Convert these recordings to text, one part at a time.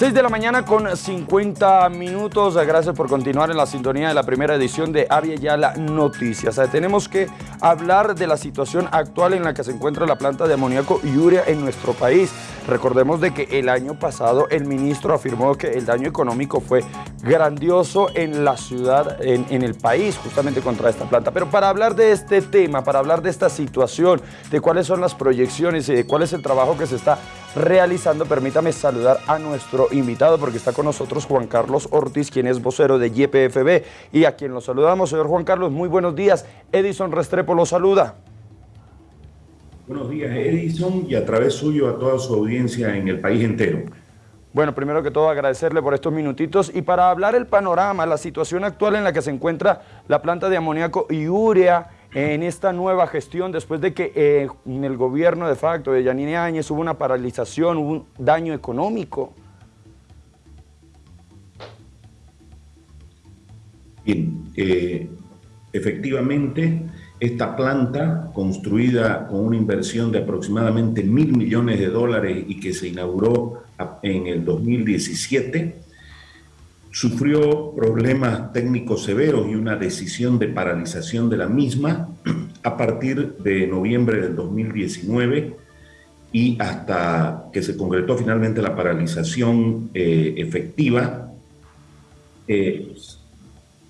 6 de la mañana con 50 minutos. Gracias por continuar en la sintonía de la primera edición de Avia Yala Noticias. Tenemos que hablar de la situación actual en la que se encuentra la planta de amoníaco y urea en nuestro país. Recordemos de que el año pasado el ministro afirmó que el daño económico fue grandioso en la ciudad, en, en el país, justamente contra esta planta. Pero para hablar de este tema, para hablar de esta situación, de cuáles son las proyecciones y de cuál es el trabajo que se está realizando, permítame saludar a nuestro invitado porque está con nosotros Juan Carlos Ortiz, quien es vocero de YPFB y a quien lo saludamos. Señor Juan Carlos, muy buenos días. Edison Restrepo lo saluda. Buenos días, Edison, y a través suyo a toda su audiencia en el país entero. Bueno, primero que todo agradecerle por estos minutitos y para hablar el panorama, la situación actual en la que se encuentra la planta de amoníaco y urea en esta nueva gestión después de que eh, en el gobierno de facto de Yanine Áñez hubo una paralización, hubo un daño económico. Bien, eh, efectivamente, esta planta, construida con una inversión de aproximadamente mil millones de dólares y que se inauguró en el 2017, sufrió problemas técnicos severos y una decisión de paralización de la misma a partir de noviembre del 2019 y hasta que se concretó finalmente la paralización eh, efectiva, eh,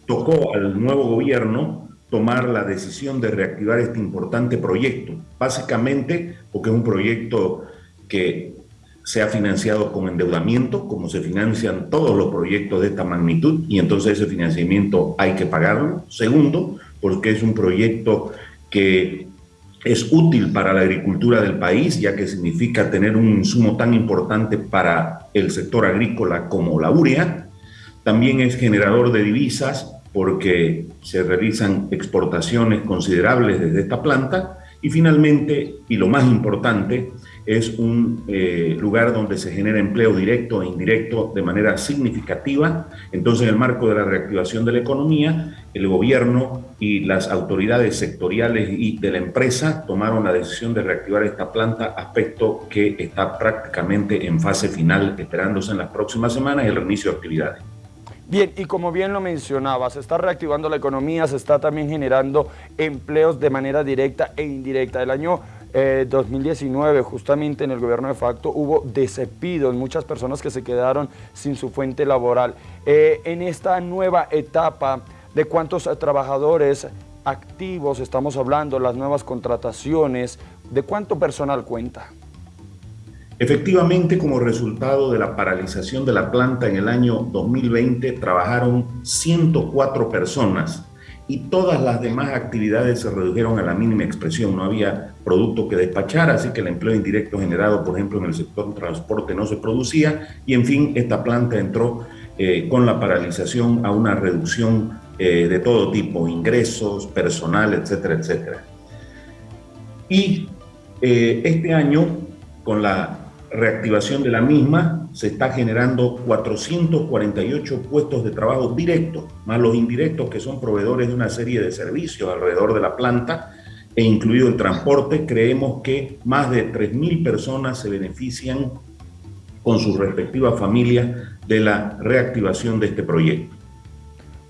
tocó al nuevo gobierno tomar la decisión de reactivar este importante proyecto, básicamente porque es un proyecto que se ha financiado con endeudamiento, como se financian todos los proyectos de esta magnitud, y entonces ese financiamiento hay que pagarlo. Segundo, porque es un proyecto que es útil para la agricultura del país, ya que significa tener un insumo tan importante para el sector agrícola como la urea. También es generador de divisas porque se realizan exportaciones considerables desde esta planta. Y finalmente, y lo más importante, es un eh, lugar donde se genera empleo directo e indirecto de manera significativa. Entonces, en el marco de la reactivación de la economía, el gobierno y las autoridades sectoriales y de la empresa tomaron la decisión de reactivar esta planta, aspecto que está prácticamente en fase final, esperándose en las próximas semanas el reinicio de actividades. Bien, y como bien lo mencionaba, se está reactivando la economía, se está también generando empleos de manera directa e indirecta. El año 2019, eh, justamente en el gobierno de facto, hubo despidos, muchas personas que se quedaron sin su fuente laboral. Eh, en esta nueva etapa, ¿de cuántos trabajadores activos estamos hablando, las nuevas contrataciones, de cuánto personal cuenta? Efectivamente, como resultado de la paralización de la planta en el año 2020, trabajaron 104 personas y todas las demás actividades se redujeron a la mínima expresión. No había producto que despachar, así que el empleo indirecto generado, por ejemplo, en el sector transporte no se producía y, en fin, esta planta entró eh, con la paralización a una reducción eh, de todo tipo, ingresos, personal, etcétera, etcétera. Y eh, este año, con la reactivación de la misma, se está generando 448 puestos de trabajo directos, más los indirectos que son proveedores de una serie de servicios alrededor de la planta, e incluido el transporte, creemos que más de 3.000 personas se benefician con sus respectivas familias de la reactivación de este proyecto.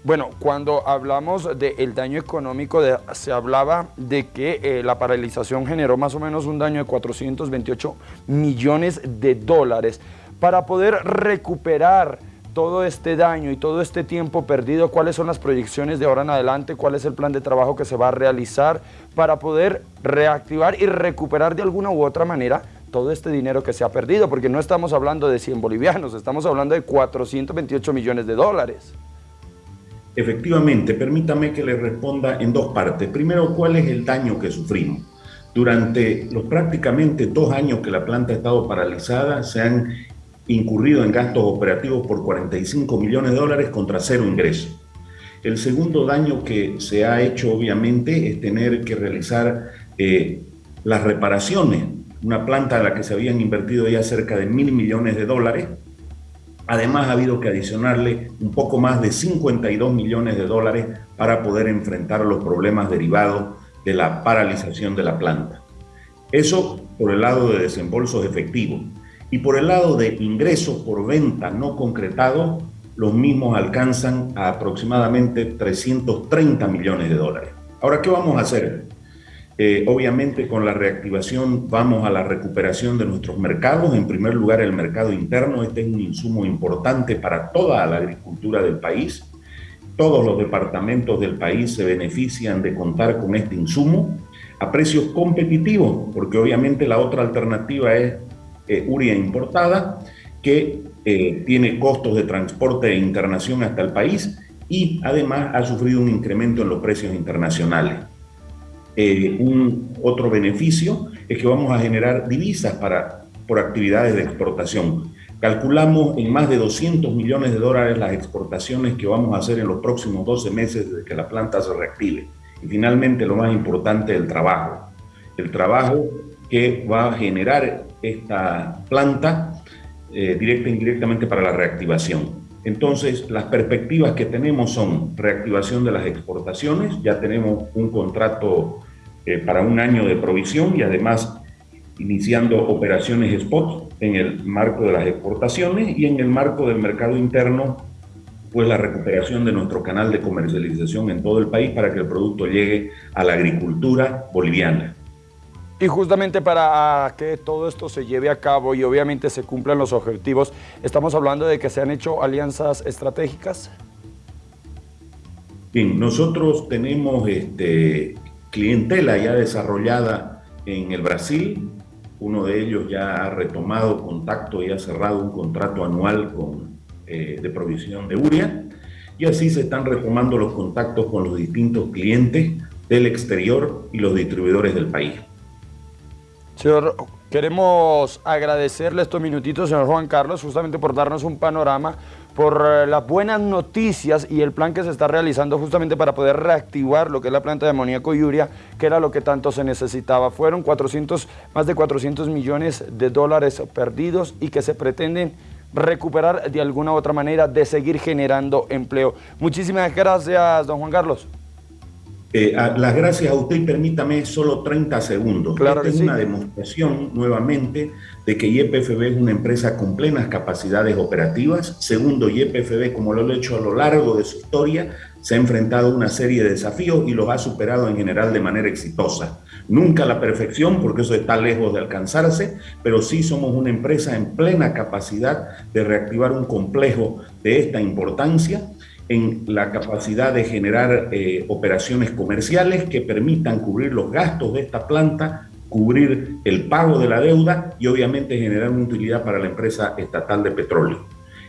Bueno, cuando hablamos del daño económico, se hablaba de que eh, la paralización generó más o menos un daño de 428 millones de dólares. Para poder recuperar todo este daño y todo este tiempo perdido, cuáles son las proyecciones de ahora en adelante, cuál es el plan de trabajo que se va a realizar para poder reactivar y recuperar de alguna u otra manera todo este dinero que se ha perdido, porque no estamos hablando de 100 bolivianos, estamos hablando de 428 millones de dólares. Efectivamente, permítame que le responda en dos partes. Primero, ¿cuál es el daño que sufrimos? Durante los prácticamente dos años que la planta ha estado paralizada, se han incurrido en gastos operativos por 45 millones de dólares contra cero ingresos. El segundo daño que se ha hecho, obviamente, es tener que realizar eh, las reparaciones. Una planta a la que se habían invertido ya cerca de mil millones de dólares, Además, ha habido que adicionarle un poco más de 52 millones de dólares para poder enfrentar los problemas derivados de la paralización de la planta. Eso por el lado de desembolsos efectivos. Y por el lado de ingresos por venta no concretados, los mismos alcanzan a aproximadamente 330 millones de dólares. Ahora, ¿qué vamos a hacer? Eh, obviamente con la reactivación vamos a la recuperación de nuestros mercados. En primer lugar, el mercado interno. Este es un insumo importante para toda la agricultura del país. Todos los departamentos del país se benefician de contar con este insumo a precios competitivos, porque obviamente la otra alternativa es eh, importada, que eh, tiene costos de transporte e internación hasta el país y además ha sufrido un incremento en los precios internacionales. Eh, un otro beneficio es que vamos a generar divisas para, por actividades de exportación. Calculamos en más de 200 millones de dólares las exportaciones que vamos a hacer en los próximos 12 meses desde que la planta se reactive. Y finalmente, lo más importante, el trabajo. El trabajo que va a generar esta planta eh, directa e indirectamente para la reactivación. Entonces, las perspectivas que tenemos son reactivación de las exportaciones, ya tenemos un contrato eh, para un año de provisión y además iniciando operaciones spot en el marco de las exportaciones y en el marco del mercado interno, pues la recuperación de nuestro canal de comercialización en todo el país para que el producto llegue a la agricultura boliviana. Y justamente para que todo esto se lleve a cabo y obviamente se cumplan los objetivos, estamos hablando de que se han hecho alianzas estratégicas. Bien, nosotros tenemos este, clientela ya desarrollada en el Brasil. Uno de ellos ya ha retomado contacto y ha cerrado un contrato anual con, eh, de provisión de uria. Y así se están retomando los contactos con los distintos clientes del exterior y los distribuidores del país. Señor, queremos agradecerle estos minutitos, señor Juan Carlos, justamente por darnos un panorama, por eh, las buenas noticias y el plan que se está realizando justamente para poder reactivar lo que es la planta de amoníaco y uria, que era lo que tanto se necesitaba. Fueron 400, más de 400 millones de dólares perdidos y que se pretenden recuperar de alguna otra manera de seguir generando empleo. Muchísimas gracias, don Juan Carlos. Eh, las gracias a usted y permítame solo 30 segundos. Claro Esta es una demostración nuevamente de que YPFB es una empresa con plenas capacidades operativas. Segundo, YPFB, como lo ha hecho a lo largo de su historia, se ha enfrentado a una serie de desafíos y los ha superado en general de manera exitosa. Nunca la perfección, porque eso está lejos de alcanzarse, pero sí somos una empresa en plena capacidad de reactivar un complejo de esta importancia en la capacidad de generar eh, operaciones comerciales que permitan cubrir los gastos de esta planta, cubrir el pago de la deuda y obviamente generar una utilidad para la empresa estatal de petróleo.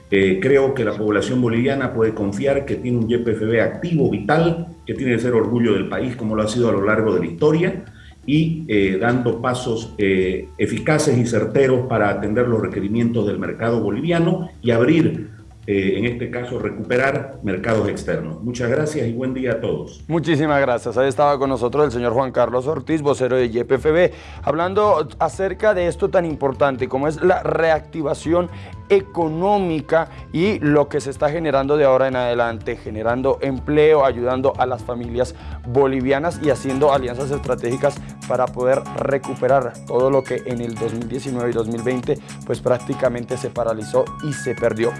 Eh, creo que la población boliviana puede confiar que tiene un YPFB activo, vital, que tiene que ser orgullo del país como lo ha sido a lo largo de la historia y eh, dando pasos eficaces y certeros para atender los requerimientos del mercado boliviano y abrir eh, en este caso, recuperar mercados externos. Muchas gracias y buen día a todos. Muchísimas gracias. Ahí estaba con nosotros el señor Juan Carlos Ortiz, vocero de YPFB, hablando acerca de esto tan importante como es la reactivación económica y lo que se está generando de ahora en adelante, generando empleo, ayudando a las familias bolivianas y haciendo alianzas estratégicas para poder recuperar todo lo que en el 2019 y 2020 pues prácticamente se paralizó y se perdió.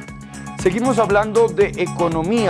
Seguimos hablando de economía.